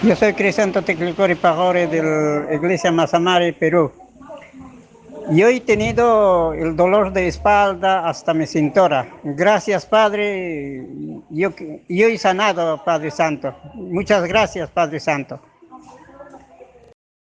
Yo soy Crisanto Teclicori Pajore de la Iglesia Mazamare, Perú. Yo he tenido el dolor de espalda hasta mi cintura. Gracias, Padre. Yo, yo he sanado, Padre Santo. Muchas gracias, Padre Santo.